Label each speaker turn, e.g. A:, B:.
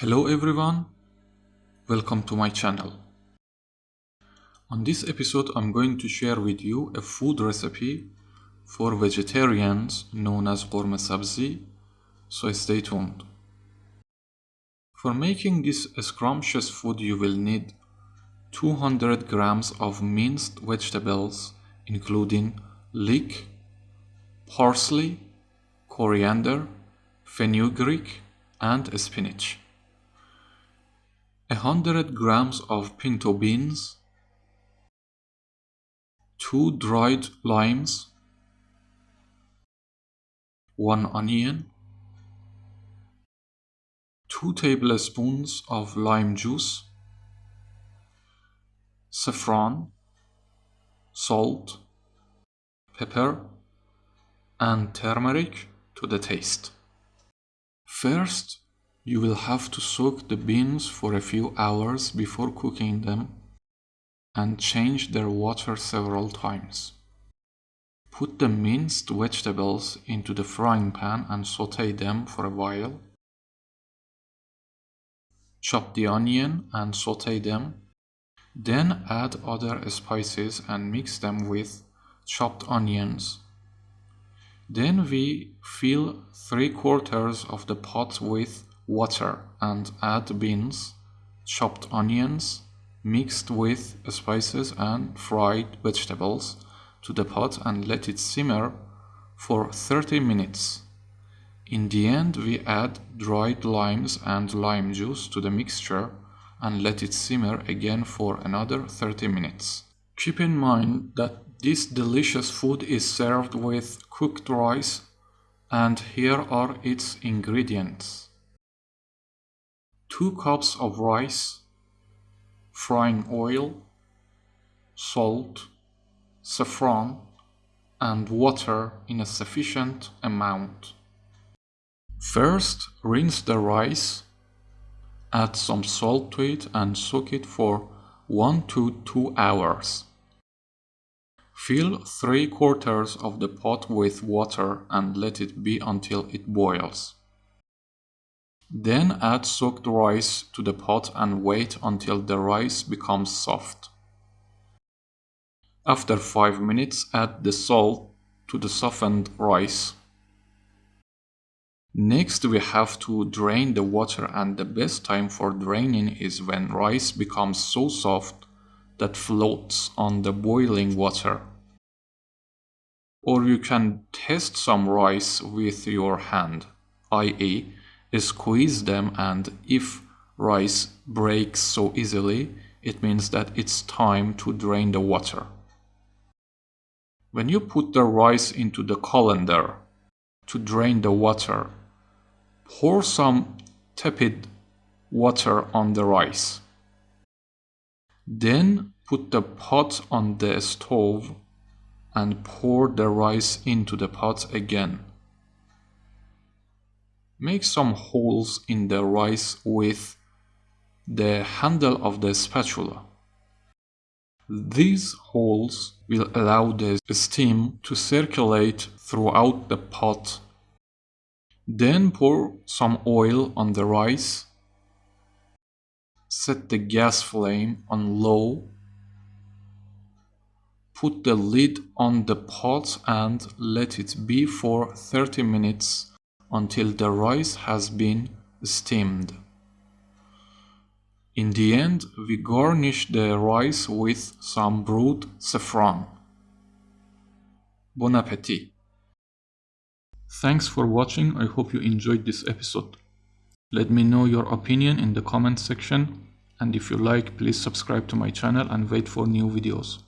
A: Hello everyone, welcome to my channel. On this episode I'm going to share with you a food recipe for vegetarians known as Ghormeh Sabzi, so stay tuned. For making this scrumptious food you will need 200 grams of minced vegetables including leek, parsley, coriander, fenugreek and spinach. 100 grams of pinto beans, 2 dried limes, 1 onion, 2 tablespoons of lime juice, saffron, salt, pepper, and turmeric to the taste. First, you will have to soak the beans for a few hours before cooking them and change their water several times. Put the minced vegetables into the frying pan and saute them for a while. Chop the onion and saute them. Then add other spices and mix them with chopped onions. Then we fill 3 quarters of the pot with water and add beans, chopped onions, mixed with spices and fried vegetables to the pot and let it simmer for 30 minutes. In the end, we add dried limes and lime juice to the mixture and let it simmer again for another 30 minutes. Keep in mind that this delicious food is served with cooked rice and here are its ingredients. 2 cups of rice, frying oil, salt, saffron, and water in a sufficient amount. First, rinse the rice, add some salt to it and soak it for 1 to 2 hours. Fill 3 quarters of the pot with water and let it be until it boils. Then add soaked rice to the pot and wait until the rice becomes soft. After 5 minutes add the salt to the softened rice. Next we have to drain the water and the best time for draining is when rice becomes so soft that floats on the boiling water. Or you can test some rice with your hand, i.e squeeze them and if rice breaks so easily, it means that it's time to drain the water. When you put the rice into the colander to drain the water, pour some tepid water on the rice. Then put the pot on the stove and pour the rice into the pot again. Make some holes in the rice with the handle of the spatula. These holes will allow the steam to circulate throughout the pot. Then pour some oil on the rice. Set the gas flame on low. Put the lid on the pot and let it be for 30 minutes until the rice has been steamed. In the end, we garnish the rice with some brewed saffron. Bon appetit! Thanks for watching, I hope you enjoyed this episode. Let me know your opinion in the comment section and if you like, please subscribe to my channel and wait for new videos.